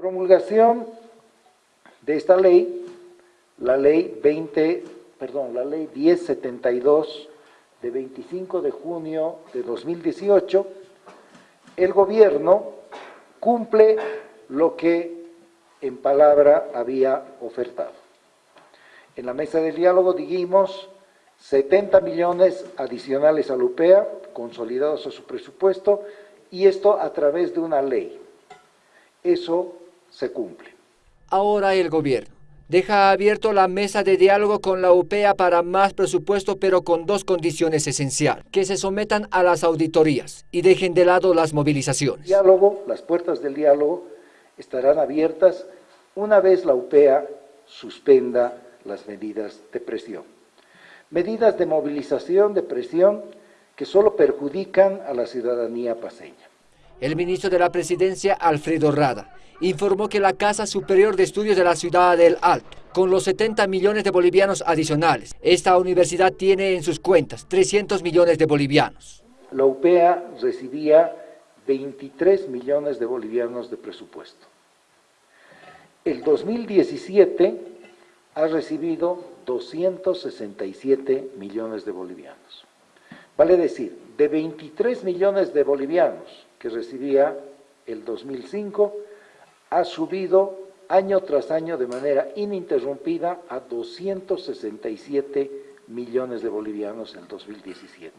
Promulgación de esta ley, la ley 20, perdón, la ley 1072 de 25 de junio de 2018, el gobierno cumple lo que en palabra había ofertado. En la mesa del diálogo dijimos 70 millones adicionales a la UPEA, consolidados a su presupuesto, y esto a través de una ley. Eso se cumple. Ahora el gobierno deja abierto la mesa de diálogo con la UPEA para más presupuesto, pero con dos condiciones esenciales, que se sometan a las auditorías y dejen de lado las movilizaciones. Diálogo, las puertas del diálogo estarán abiertas una vez la UPEA suspenda las medidas de presión. Medidas de movilización, de presión, que solo perjudican a la ciudadanía paseña. El ministro de la Presidencia, Alfredo Rada, informó que la Casa Superior de Estudios de la Ciudad del Alto, con los 70 millones de bolivianos adicionales, esta universidad tiene en sus cuentas 300 millones de bolivianos. La UPEA recibía 23 millones de bolivianos de presupuesto. El 2017 ha recibido 267 millones de bolivianos. Vale decir, de 23 millones de bolivianos que recibía el 2005, ha subido año tras año de manera ininterrumpida a 267 millones de bolivianos en el 2017.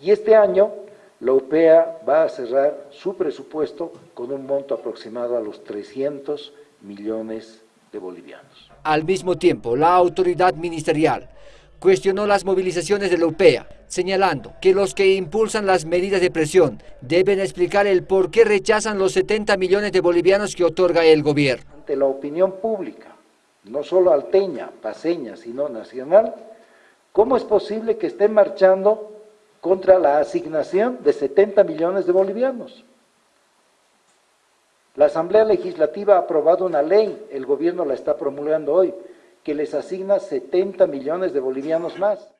Y este año la UPEA va a cerrar su presupuesto con un monto aproximado a los 300 millones de bolivianos. Al mismo tiempo, la autoridad ministerial cuestionó las movilizaciones de la UPEA, señalando que los que impulsan las medidas de presión deben explicar el por qué rechazan los 70 millones de bolivianos que otorga el gobierno. Ante la opinión pública, no solo alteña, paseña, sino nacional, ¿cómo es posible que estén marchando contra la asignación de 70 millones de bolivianos? La Asamblea Legislativa ha aprobado una ley, el gobierno la está promulgando hoy, que les asigna 70 millones de bolivianos más.